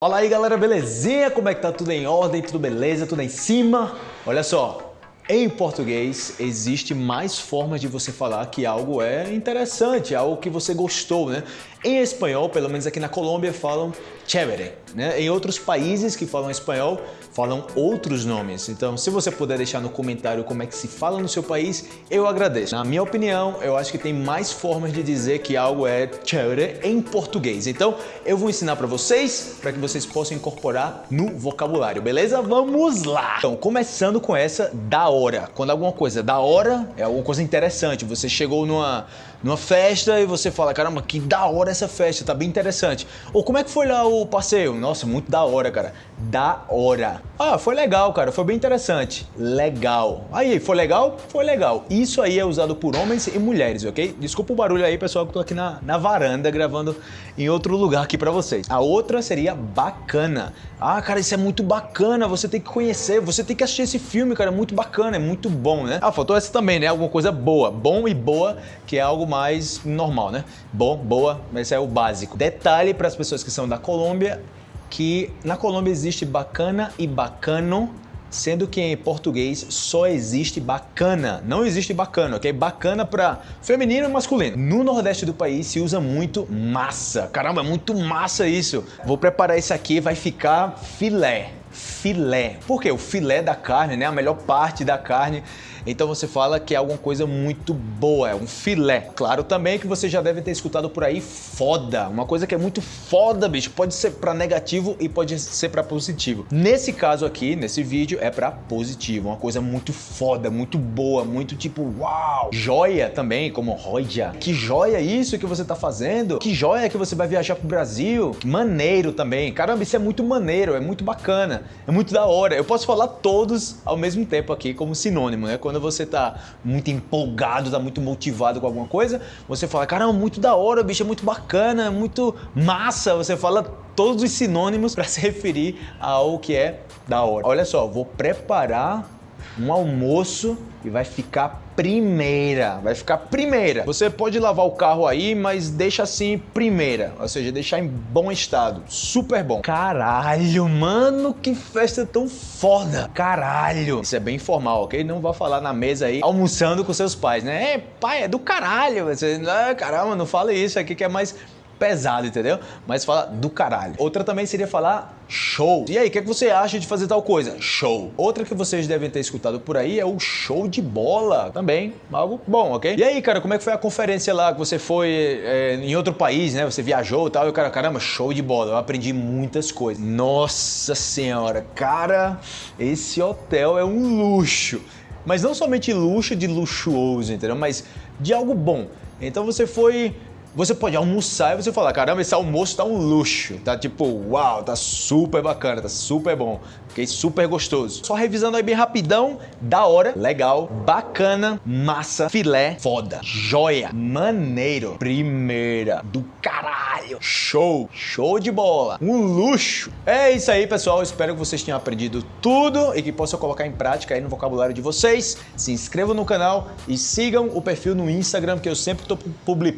Fala aí galera, belezinha? Como é que tá? Tudo em ordem? Tudo beleza? Tudo em cima? Olha só, em português existe mais formas de você falar que algo é interessante, algo que você gostou, né? Em espanhol, pelo menos aqui na Colômbia, falam chévere, né? Em outros países que falam espanhol, falam outros nomes. Então, se você puder deixar no comentário como é que se fala no seu país, eu agradeço. Na minha opinião, eu acho que tem mais formas de dizer que algo é chévere em português. Então, eu vou ensinar para vocês, para que vocês possam incorporar no vocabulário, beleza? Vamos lá! Então, começando com essa da hora. Quando alguma coisa é da hora, é alguma coisa interessante. Você chegou numa, numa festa e você fala, caramba, que da hora essa festa, tá bem interessante. Ou como é que foi lá o passeio? Nossa, muito da hora, cara. Da hora. Ah, foi legal, cara, foi bem interessante. Legal. Aí, foi legal? Foi legal. Isso aí é usado por homens e mulheres, ok? Desculpa o barulho aí, pessoal, que eu tô aqui na, na varanda gravando em outro lugar aqui pra vocês. A outra seria bacana. Ah, cara, isso é muito bacana, você tem que conhecer, você tem que assistir esse filme, cara, é muito bacana, é muito bom, né? Ah, faltou essa também, né? Alguma coisa boa. Bom e boa, que é algo mais normal, né? Bom, boa, esse é o básico. Detalhe para as pessoas que são da Colômbia, que na Colômbia existe bacana e bacano, sendo que em português só existe bacana, não existe bacana, ok? Bacana para feminino e masculino. No nordeste do país se usa muito massa. Caramba, é muito massa isso. Vou preparar isso aqui, vai ficar filé filé. Por quê? O filé da carne, né? A melhor parte da carne. Então você fala que é alguma coisa muito boa, é um filé. Claro também que você já deve ter escutado por aí foda. Uma coisa que é muito foda, bicho. Pode ser para negativo e pode ser para positivo. Nesse caso aqui, nesse vídeo, é para positivo. Uma coisa muito foda, muito boa, muito tipo, uau. Joia também, como roja. Que joia isso que você tá fazendo? Que joia que você vai viajar pro Brasil? Maneiro também. Caramba, isso é muito maneiro, é muito bacana. É muito da hora. Eu posso falar todos ao mesmo tempo aqui como sinônimo, né? Quando você tá muito empolgado, tá muito motivado com alguma coisa, você fala, caramba, muito da hora, bicho, é muito bacana, muito massa. Você fala todos os sinônimos para se referir ao que é da hora. Olha só, vou preparar um almoço e vai ficar primeira, vai ficar primeira. Você pode lavar o carro aí, mas deixa assim primeira, ou seja, deixar em bom estado, super bom. Caralho, mano, que festa tão foda. Caralho. Isso é bem informal, ok? Não vá falar na mesa aí, almoçando com seus pais, né? É, pai, é do caralho. Você, ah, caramba, não fala isso aqui que é mais pesado, entendeu? Mas fala do caralho. Outra também seria falar show. E aí, o que, é que você acha de fazer tal coisa? Show. Outra que vocês devem ter escutado por aí é o show de bola. Também, algo bom, ok? E aí, cara, como é que foi a conferência lá que você foi é, em outro país, né? Você viajou e tal, e o cara, caramba, show de bola. Eu aprendi muitas coisas. Nossa senhora, cara, esse hotel é um luxo. Mas não somente luxo de luxuoso, entendeu? Mas de algo bom. Então você foi você pode almoçar e você falar, caramba, esse almoço tá um luxo, tá tipo, uau, tá super bacana, tá super bom, fiquei super gostoso. Só revisando aí bem rapidão, da hora, legal, bacana, massa, filé, foda, joia, maneiro, primeira, do caralho, show, show de bola, um luxo. É isso aí, pessoal, espero que vocês tenham aprendido tudo e que possam colocar em prática aí no vocabulário de vocês. Se inscrevam no canal e sigam o perfil no Instagram, que eu sempre tô publicando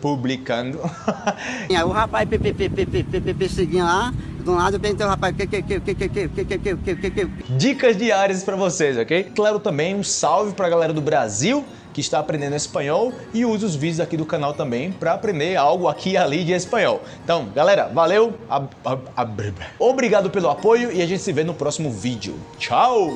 publicando. Aí o rapaz perseguindo lá, de um lado, tem o rapaz... Dicas diárias para vocês, ok? Claro, também um salve para a galera do Brasil, que está aprendendo espanhol e usa os vídeos aqui do canal também para aprender algo aqui e ali de espanhol. Então, galera, valeu, ab, ab, ab, obrigado pelo apoio e a gente se vê no próximo vídeo. Tchau!